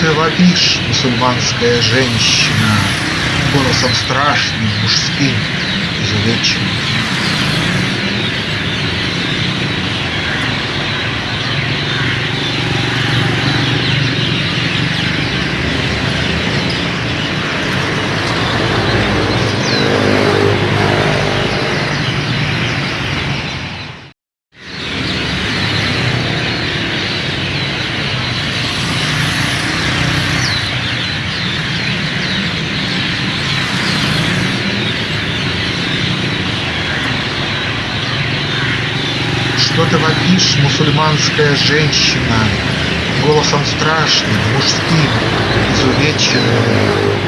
ты вопишь, мусульманская женщина, Голосом страшным, мужским, изувеченным? Что ты вопишь, мусульманская женщина, Голосом страшным, мужским, изувеченным?